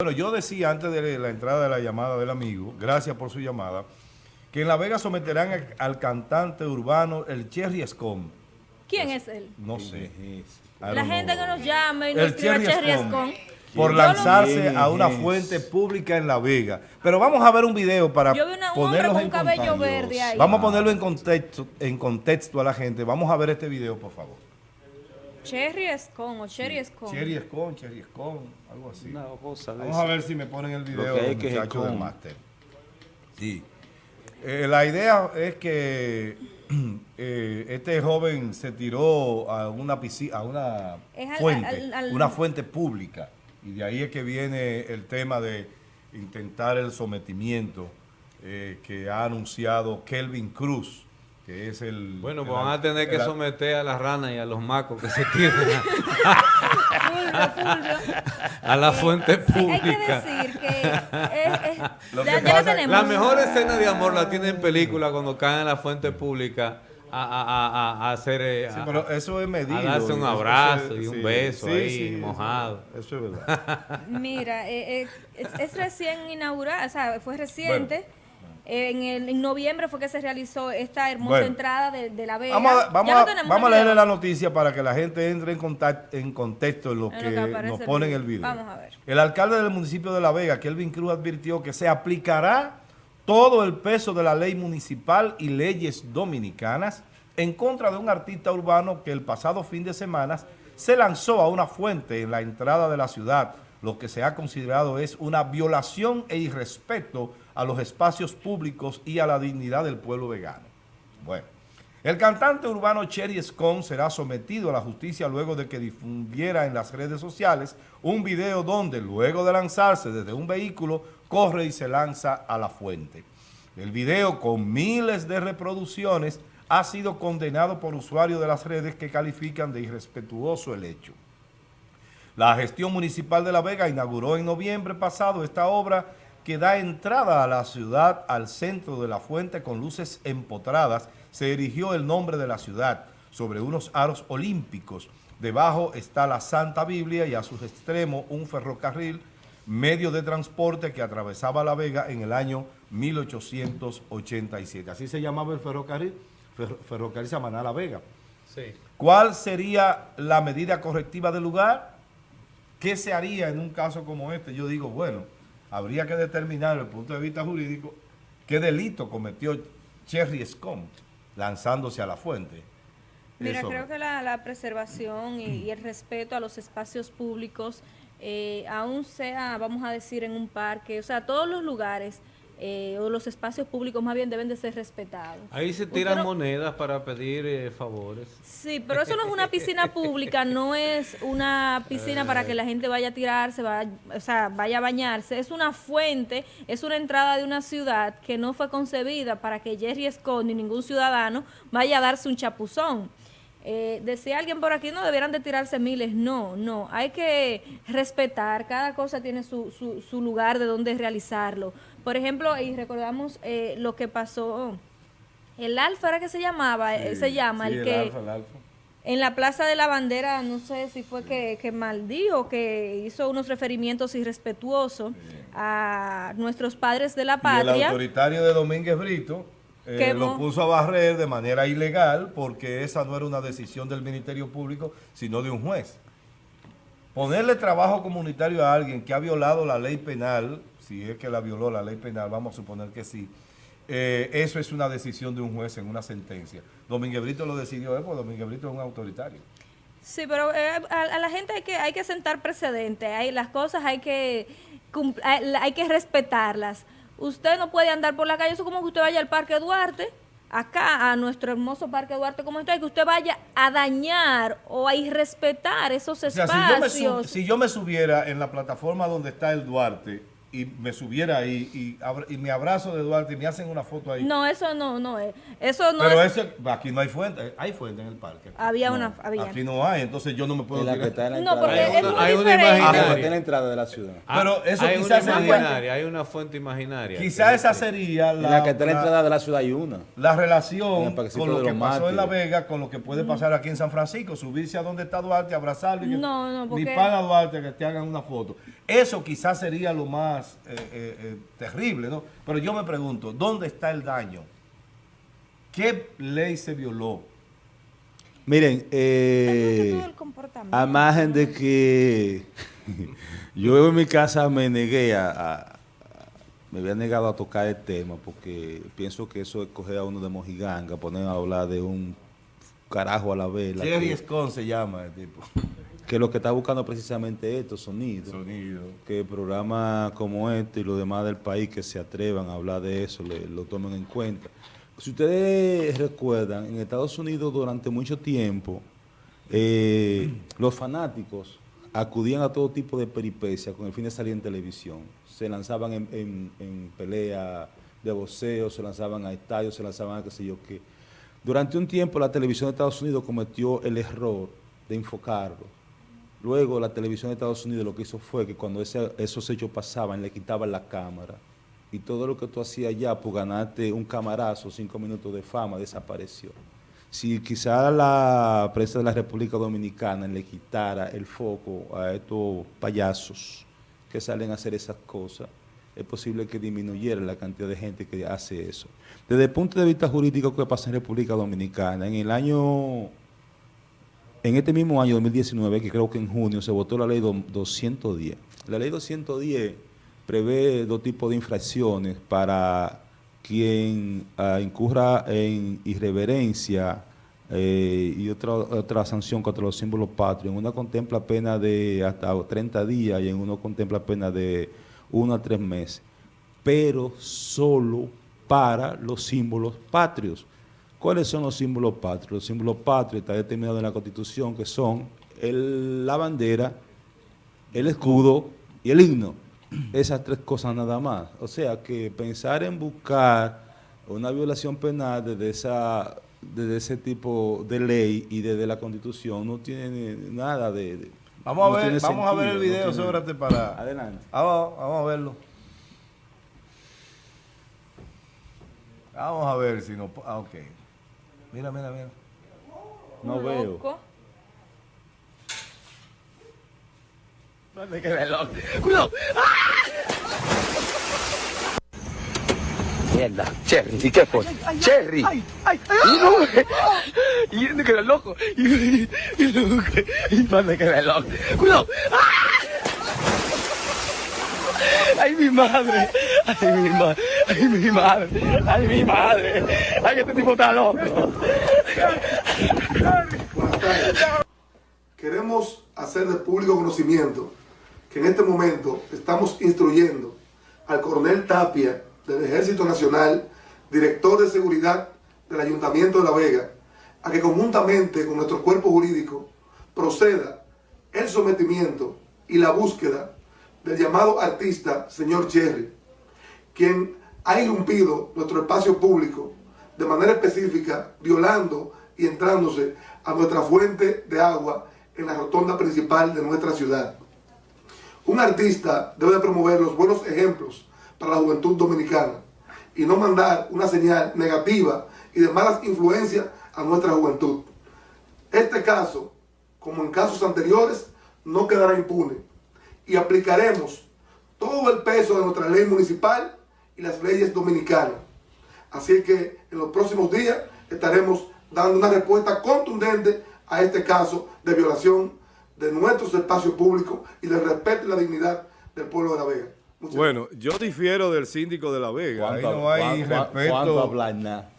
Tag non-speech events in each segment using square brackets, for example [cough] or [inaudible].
Bueno, yo decía antes de la entrada de la llamada del amigo, gracias por su llamada, que en La Vega someterán al, al cantante urbano el Cherry Scom. ¿Quién es él? No sé. I La don't gente know. que nos llame y nos El escriba Cherry Cherry. Scone. Por lanzarse ¿Quién a una es? fuente pública en La Vega. Pero vamos a ver un video para Yo vi una- un hombre ponerlos con en un cabello contexto. verde ahí. Vamos a ponerlo en contexto, en contexto a la gente. Vamos a ver este video, por favor. Cherry Scone o Cherry Scone. Cherry Scone, Cherry Scone, algo así. Una cosa de Vamos eso. a ver si me ponen el video que que muchachos es del máster. Sí. Eh, la idea es que [clears throat] eh, este joven se tiró a una piscina, a una Es al- fuente, al- al- una fuente pública. Y de ahí es que viene el tema de intentar el sometimiento eh, que ha anunciado Kelvin Cruz, que es el... Bueno, pues el- van a tener que el- someter a las ranas y a los macos que se Fulvio. [laughs] a la fuente Hay que pública. decir que es, es- [laughs] Lo que ya pasa-. La mejor escena de amor la tiene en película cuando caen en la fuente pública a, a- a- a- a hacer... eh, Sí, a- pero eso es medido. a darse un abrazo eso- y un sí. beso Sí, ahí, sí, mojado. Eso, eso es verdad. Mira, eh, eh, es, es recién inaugurado, o sea, fue reciente. Eh, en, el- en noviembre fue que se realizó esta hermosa Bueno. entrada de, de la Vega. Vamos a, vamos vamos leerle la noticia para que la gente entre en, contact- en contexto en lo En lo que, nos el pone en el video. Vamos a ver. El alcalde del municipio de La Vega, Kelvin Cruz, advirtió que se aplicará todo el peso de la ley municipal y leyes dominicanas en contra de un artista urbano que el pasado fin de semana se lanzó a una fuente en la entrada de la ciudad, lo que se ha considerado es una violación e irrespeto a los espacios públicos y a la dignidad del pueblo vegano. Bueno, el cantante urbano Cherry Scone será sometido a la justicia luego de que difundiera en las redes sociales un video donde, luego de lanzarse desde un vehículo, corre y se lanza a la fuente. El video, con miles de reproducciones, ha sido condenado por usuarios de las redes que califican de irrespetuoso el hecho. La gestión municipal de La Vega inauguró en noviembre pasado esta obra que da entrada a la ciudad al centro de la fuente con luces empotradas. Se erigió el nombre de la ciudad sobre unos aros olímpicos. Debajo está la Santa Biblia y a sus extremos un ferrocarril, medio de transporte que atravesaba La Vega en el año 1887. Así se llamaba el ferrocarril, Ferro- ferrocarril Samaná La Vega. Sí. ¿Cuál sería la medida correctiva del lugar? ¿Qué se haría en un caso como este? Yo digo, bueno, habría que determinar desde el punto de vista jurídico qué delito cometió Cherry Scone lanzándose a la fuente. Mira, Eso- creo que la, la preservación y, y el respeto a los espacios públicos, eh, aún sea, vamos a decir, en un parque, o sea, todos los lugares eh, o los espacios públicos más bien deben de ser respetados. Ahí se tiran no- monedas para pedir eh, favores. Sí, pero eso no es una piscina pública, no es una piscina para que la gente vaya a tirarse, vaya, o sea, vaya a bañarse. Es una fuente, es una entrada de una ciudad que no fue concebida para que Jerry Scott ni ningún ciudadano vaya a darse un chapuzón. Eh, decía alguien por aquí, no, debieran de tirarse miles. No, no, hay que respetar, cada cosa tiene su, su, su lugar de donde realizarlo. Por ejemplo, y recordamos eh, lo que pasó, el Alfa era que se llamaba, eh, se llama, Sí, el el que... alfa, el alfa. En la Plaza de la Bandera, no sé si fue que, que maldijo, que hizo unos referimientos irrespetuosos a nuestros padres de la Y el patria. autoritario de Domínguez Brito eh, lo puso a barrer de manera ilegal porque esa no era una decisión del Ministerio Público, sino de un juez. Ponerle trabajo comunitario a alguien que ha violado la ley penal, si es que la violó la ley penal, vamos a suponer que sí, eh, eso es una decisión de un juez en una sentencia. Domínguez Brito lo decidió él, porque Domínguez Brito es un autoritario. Sí, pero eh, a, a la gente hay que, hay que sentar precedentes, hay, las cosas hay que, hay, hay que respetarlas. Usted no puede andar por la calle, eso es como que usted vaya al Parque Duarte, acá a nuestro hermoso Parque Duarte como está, y que usted vaya a dañar o a irrespetar esos O sea, si yo, me espacios. si yo me subiera en la plataforma donde está el Duarte y me subiera ahí y, abra- y me abrazo de Duarte y me hacen una foto ahí. No, eso no, no es. Eso no Pero es. eso, aquí no hay fuente, hay fuente en el parque. Había No, una. Había. Aquí no hay, entonces yo no me puedo En la que tirar. está en la No, entrada. porque Hay es una- muy hay diferente. Ah, imaginaria. entrada de la ciudad. Pero eso hay quizás una sería- imaginaria, hay una fuente imaginaria. Quizá esa sería En la, la que está en la entrada de la ciudad hay una. la relación con lo que pasó en La. Vega, con lo que puede pasar aquí en San Francisco, subirse a donde está Duarte, abrazarlo y No, no, porque- pana Duarte que te hagan una foto. Eso quizás sería lo más eh, eh, eh, terrible, ¿no? Pero yo me pregunto, ¿dónde está el daño? ¿Qué ley se violó? Miren, eh, a margen de que [laughs] yo en mi casa me negué a, me había negado a tocar el tema porque pienso que eso es coger a uno de mojiganga, poner a hablar de un carajo a la vela, Jerry Escon se llama el tipo. Que lo que está buscando precisamente estos sonidos. Sonido. que programas como este y los demás del país que se atrevan a hablar de eso, le- lo tomen en cuenta. Si ustedes recuerdan, en Estados Unidos durante mucho tiempo, eh, [clears throat] los fanáticos acudían a todo tipo de peripecias con el fin de salir en televisión. Se lanzaban en, en, en pelea de boxeo, se lanzaban a estadios, se lanzaban a qué sé yo qué. Durante un tiempo la televisión de Estados Unidos cometió el error de enfocarlo. Luego la televisión de Estados Unidos lo que hizo fue que cuando esos hechos pasaban le quitaban la cámara y todo lo que tú hacías ya por ganarte un camarazo, cinco minutos de fama, desapareció. Si quizá la prensa de la República Dominicana le quitara el foco a estos payasos que salen a hacer esas cosas, es posible que disminuyera la cantidad de gente que hace eso. Desde el punto de vista jurídico, ¿qué pasa en República Dominicana? En el año en este mismo año 2019, que creo que en junio, se votó la ley do- 210. La ley 210 prevé dos tipos de infracciones para quien ah, incurra en irreverencia eh, y otra, otra sanción contra los símbolos patrios. En una contempla pena de hasta 30 días y en uno contempla pena de 1 a 3 meses, pero solo para los símbolos patrios. ¿Cuáles son los símbolos patrios? Los símbolos patrios está determinado en la Constitución que son el- la bandera, el escudo y el himno. Esas tres cosas nada más. O sea que pensar en buscar una violación penal desde, esa, desde ese tipo de ley y desde la Constitución no tiene nada de... de- Vamos a ver, vamos a ver el sentido, no video, tiene- sóbrate para. Adelante. Vamos, vamos a verlo. Vamos a ver si no. Ah, ok. Mira, mira, mira. No veo. loco. Mierda, Cherry, ¿y qué fue? Cherry. Ay, ay, y no, y me quedé loco. Y, no, quedé loco. Cuidado. ¡Ah! Ay, mi madre. Ay, mi madre. Ay, mi madre. Ay, mi madre. Ay, este tipo está loco. Queremos hacer de público conocimiento que en este momento estamos instruyendo al coronel Tapia del Ejército Nacional, director de seguridad del Ayuntamiento de La Vega, a que conjuntamente con nuestro cuerpo jurídico proceda el sometimiento y la búsqueda del llamado artista señor Cherry, quien ha irrumpido nuestro espacio público de manera específica, violando y entrándose a nuestra fuente de agua en la rotonda principal de nuestra ciudad. Un artista debe promover los buenos ejemplos para la juventud dominicana y no mandar una señal negativa y de malas influencias a nuestra juventud. Este caso, como en casos anteriores, no quedará impune y aplicaremos todo el peso de nuestra ley municipal y las leyes dominicanas. Así que en los próximos días estaremos dando una respuesta contundente a este caso de violación de nuestros espacios públicos y del respeto y la dignidad del pueblo de La Vega. Muchas Bueno, yo difiero del síndico de La Vega. Ahí ¿Cuánto- no hay cuán- cuán- ¿Cuánto respeto. hablar nada?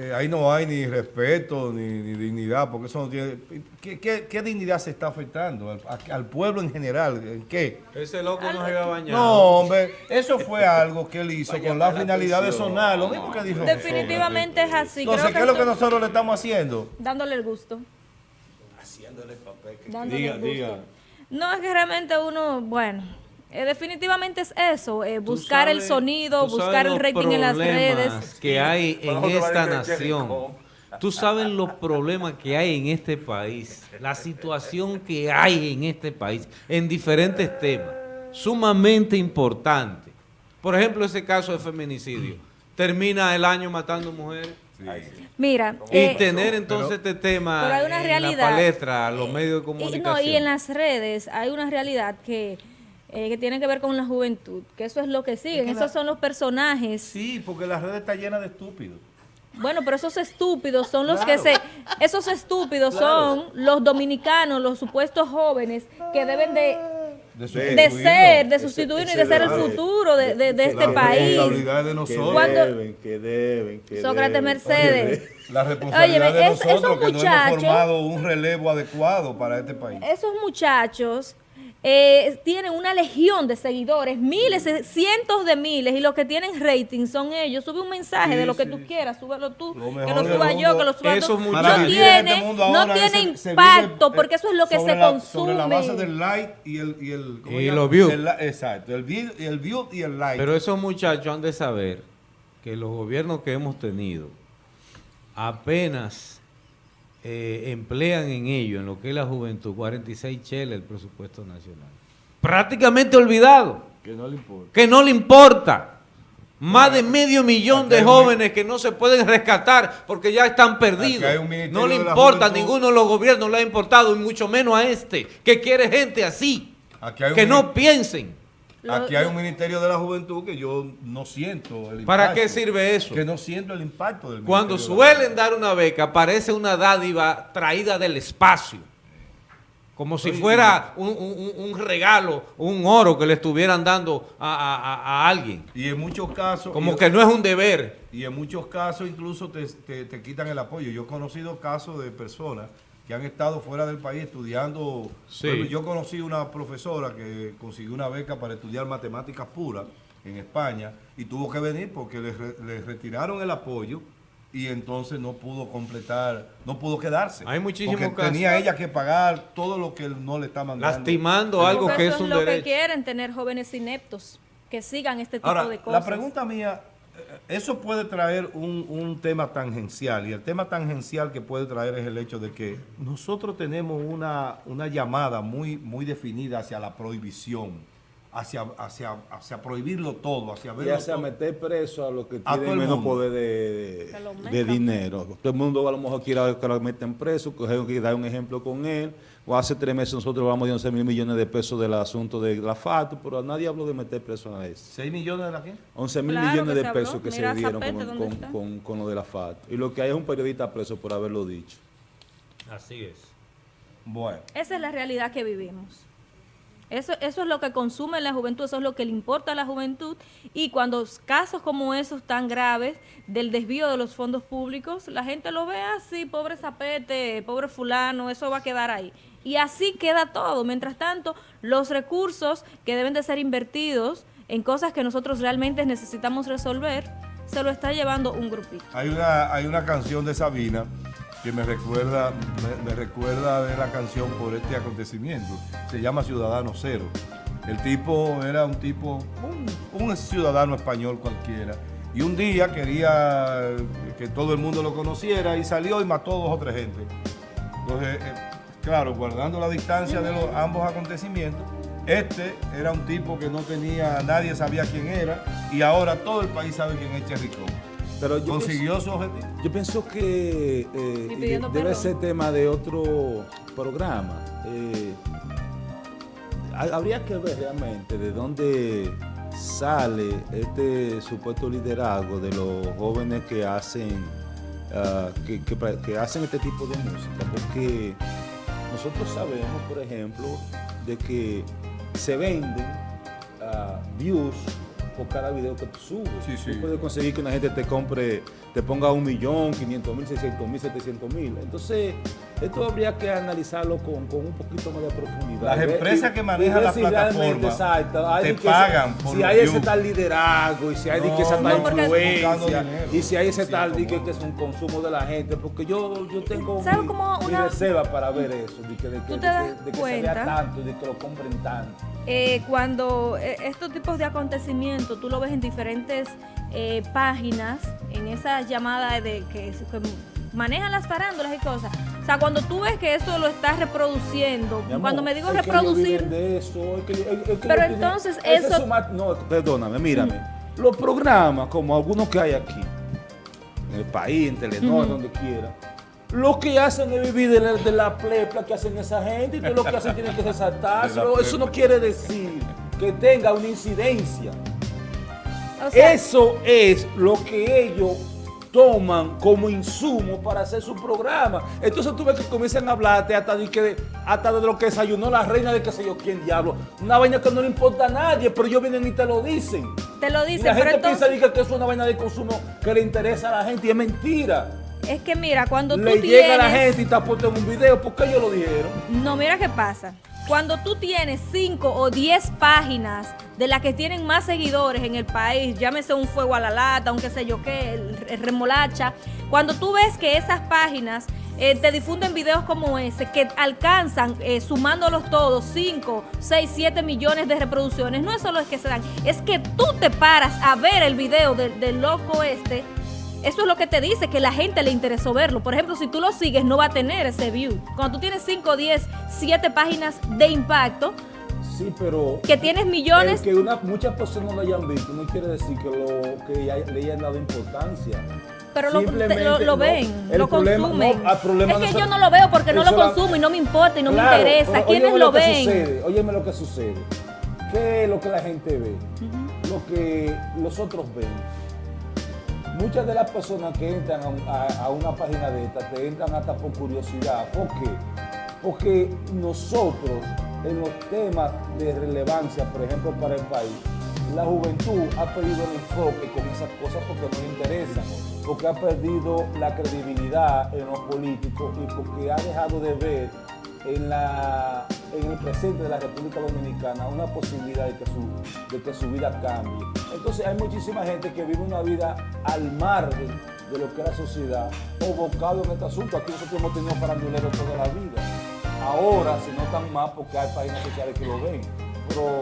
Eh, ahí no hay ni respeto ni, ni dignidad, porque eso no tiene. ¿Qué, qué, qué dignidad se está afectando? Al, pueblo en general. ¿En qué? Ese loco no se iba a bañar. No, hombre, eso fue algo que él hizo con la finalidad de sonar. Lo mismo que dijo. Definitivamente es así. Entonces, Creo ¿qué es lo que nosotros le estamos haciendo? Dándole el gusto. Dándole Diga, el gusto. diga. No, es que realmente uno, bueno, Eh, definitivamente es eso, eh, buscar el sonido, buscar el rating en las redes. que hay en esta nación. Tú sabes los problemas que hay en este país, la situación que hay en este país en diferentes temas, sumamente importante. Por ejemplo, ese caso de feminicidio. Termina el año matando mujeres. Mira, Y eh, tener entonces este tema pero hay una en realidad. la palestra, los medios de y, comunicación. no, y en las redes hay una realidad que, eh, que tiene que ver con la juventud, que eso es lo que siguen, que esos la- son los personajes. Sí, porque la red está llena de estúpidos. Bueno, pero esos estúpidos son los Claro. que se... Esos estúpidos son los dominicanos, los supuestos jóvenes que deben de, De, ser, de sustituirnos y de ser el futuro de, de- de este La país. responsabilidad de Que nosotros. Cuando- deben, que deben, que Sócrates deben. Mercedes. [laughs] La responsabilidad Óyeme, de es- nosotros esos que no hemos muchachos- formado un relevo adecuado para este país. Esos muchachos eh, tienen una legión de seguidores, miles, eh, cientos de miles, y los que tienen rating son ellos. Sube un mensaje Sí, de lo que sí. tú quieras, súbelo tú, Lo que lo suba yo, mundo, que lo suba tú. No tiene, este mundo no tiene se- se impacto, vive, porque eso es lo que se la- consume. Sobre la base del like y el... Y, el, ¿cómo Y los views. Exacto, el view, y el view y el like. Pero esos muchachos han de saber que los gobiernos que hemos tenido apenas eh, emplean en ello, en lo que es la juventud, 46 cheles el presupuesto nacional. Prácticamente olvidado, que no le importa. que no le importa. Más de medio millón de un- jóvenes que no se pueden rescatar porque ya están perdidos. No le importa, a ninguno de los gobiernos le ha importado, y mucho menos a este, que quiere gente así, Aquí hay un que no piensen. Aquí hay un Ministerio de la Juventud que yo no siento el impacto. ¿Para qué sirve eso? Que no siento el impacto del Cuando de suelen dar una beca, parece una dádiva traída del espacio. Como si fuera un, un- un regalo, un oro que le estuvieran dando a, a- a- a alguien. Y en muchos casos... Como y- que no es un deber. Y en muchos casos incluso te, te- te quitan el apoyo. Yo he conocido casos de personas que han estado fuera del país estudiando. Sí. Yo conocí una profesora que consiguió una beca para estudiar matemáticas puras en España y tuvo que venir porque le, re- le retiraron el apoyo y entonces no pudo completar, no pudo quedarse. Hay muchísimos porque casos. tenía ella que pagar todo lo que él no le está mandando. Lastimando algo Porque que eso es un lo que derecho. quieren, tener jóvenes ineptos que sigan este tipo Ahora, de cosas. la pregunta mía, eso puede traer un, un tema tangencial y el tema tangencial que puede traer es el hecho de que nosotros tenemos una, una llamada muy, muy definida hacia la prohibición, hacia, hacia, hacia prohibirlo todo, hacia Y verlo hacia todo. meter preso a los que A todo tienen el menos mundo. poder de, de metan. dinero. Todo el mundo a lo mejor quiere que lo metan preso, que dar un ejemplo con él. O hace tres meses nosotros vamos de 11 mil millones de pesos del asunto de la FATO, pero nadie habló de meter preso a ese. 6 millones de la qué? 11 mil Claro millones de habló. pesos que Mira se dieron con, ¿dónde con- con- con lo de la FATO. Y lo que hay es un periodista preso por haberlo dicho. Así es. Bueno, Esa es la realidad que vivimos. Eso, eso es lo que consume la juventud, eso es lo que le importa a la juventud. Y cuando casos como esos tan graves del desvío de los fondos públicos, la gente lo ve así, pobre zapete, pobre fulano, eso va a quedar ahí. Y así queda todo. Mientras tanto, los recursos que deben de ser invertidos en cosas que nosotros realmente necesitamos resolver, se lo está llevando un grupito. hay una, hay una canción de Sabina que me recuerda, me, recuerda de la canción por este acontecimiento. Se llama Ciudadano Cero. El tipo era un tipo, un, ciudadano español cualquiera. Y un día quería que todo el mundo lo conociera y salió y mató dos o tres gente. Entonces, eh, claro, guardando la distancia de los ambos acontecimientos, este era un tipo que no tenía, nadie sabía quién era y ahora todo el país sabe quién es Cherricón. Pero yo Consiguió su objetivo. pienso, yo pienso que eh, debe ser tema de otro programa. Eh, ha- habría que ver realmente de dónde sale este supuesto liderazgo de los jóvenes que hacen ah, que, que pra- que hacen este tipo de música, porque nosotros sabemos, por ejemplo, de que se venden ah, views por cada video que tú subes. Sí, sí. Tú puedes conseguir que una gente te compre, te ponga un millón, 500 mil, 600 mil, 700 mil. Entonces, esto habría que analizarlo con, con un poquito más de profundidad. Las empresas y- que manejan las si exacto, hay te que pagan por Si hay ese tal liderazgo, y si hay de que esa No, tal no, influencia, dinero. y si hay ese Sí, tal que, como- que es un consumo de la gente, porque yo, yo tengo ¿Sabes mi, cómo mi una- reserva para ver eso, de que, de que, ¿Tú de te que- das de que se vea tanto, de que lo compren tanto. Eh, cuando eh, estos tipos de acontecimientos tú lo ves en diferentes eh, páginas, en esas llamadas de que, que manejan las farándulas y cosas. O sea, cuando tú ves que eso lo estás reproduciendo, amor, cuando me digo reproducir, de eso, que- que Pero entonces eso- no, perdóname, mírame. Los programas, como algunos que hay aquí, en el país, en Telenor, Ujú. donde quiera, lo que hacen es vivir de la, de la plepla que hacen esa gente y todo lo que hacen tienen que [laughs] resaltarse. Eso no quiere decir que tenga una incidencia. O sea, Eso es lo que ellos toman como insumo para hacer su programa. Entonces tú ves que comienzan a hablarte hasta de, que, hasta de lo que desayunó la reina de qué sé yo quién diablo. Una vaina que no le importa a nadie, pero ellos vienen y te lo dicen. te lo Y dicen, la pero gente piensa entonces, que eso es una vaina de consumo que le interesa a la gente y es mentira. es que mira, cuando tú Le tienes... llega a la gente y puesto en un video, ¿por qué ellos lo dijeron? No, mira qué pasa. Cuando tú tienes 5 o 10 páginas de las que tienen más seguidores en el país, llámese un fuego a la lata, un qué sé yo qué, remolacha, cuando tú ves que esas páginas eh, te difunden videos como ese, que alcanzan, eh, sumándolos todos, 5, 6, 7 millones de reproducciones, no es solo es que se dan, es que tú te paras a ver el video del, del loco este eso es lo que te dice, que la gente le interesó verlo. Por ejemplo, si tú lo sigues, no va a tener ese view. Cuando tú tienes 5, 10, 7 páginas de impacto, Sí, pero... que tienes millones, que una, muchas personas lo hayan visto no quiere decir que, lo, que ya- le hayan dado importancia. pero lo, lo, ven, lo problema- consumen. no, el problema es que yo no lo veo porque no lo la- consumo y no me importa y no Claro, me interesa. ¿Quiénes lo ven? Sucede, óyeme lo que sucede. ¿Qué es lo que la gente ve? Lo que los otros ven. Muchas de las personas que entran a, una página de esta te entran hasta por curiosidad. ¿Por qué? Porque nosotros, en los temas de relevancia, por ejemplo, para el país, la juventud ha perdido el enfoque con esas cosas porque no le interesan, porque ha perdido la credibilidad en los políticos y porque ha dejado de ver en, la, en el presente de la República Dominicana una posibilidad de que, su, de que su vida cambie. Entonces hay muchísima gente que vive una vida al margen de lo que es la sociedad o bocado en este asunto. Aquí nosotros hemos tenido faranduleros toda la vida. Ahora se notan más porque hay páginas sociales que lo ven. Pero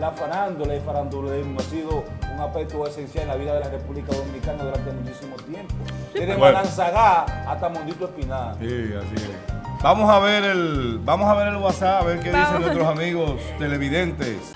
la farándula y farandulismo ha sido un aspecto esencial en la vida de la República Dominicana durante muchísimo tiempo. Desde Bueno. Mananzagá hasta Mondito Espinal. Sí, así es. Vamos a ver el, vamos a ver el WhatsApp, a ver qué dicen nuestros amigos televidentes.